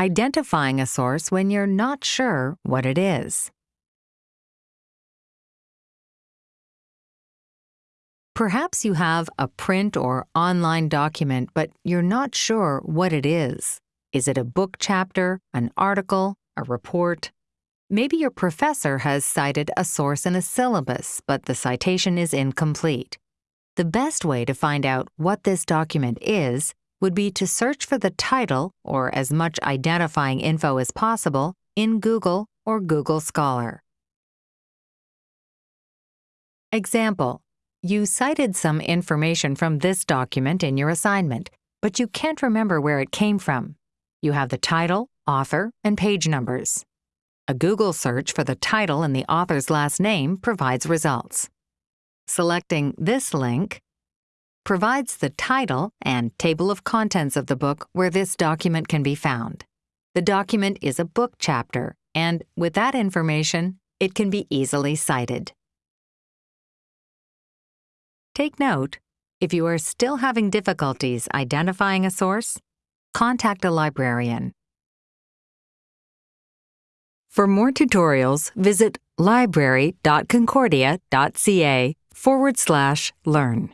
identifying a source when you're not sure what it is. Perhaps you have a print or online document, but you're not sure what it is. Is it a book chapter, an article, a report? Maybe your professor has cited a source in a syllabus, but the citation is incomplete. The best way to find out what this document is would be to search for the title or as much identifying info as possible in Google or Google Scholar. Example, you cited some information from this document in your assignment, but you can't remember where it came from. You have the title, author, and page numbers. A Google search for the title and the author's last name provides results. Selecting this link provides the title and table of contents of the book where this document can be found. The document is a book chapter, and with that information, it can be easily cited. Take note, if you are still having difficulties identifying a source, contact a librarian. For more tutorials, visit library.concordia.ca forward slash learn.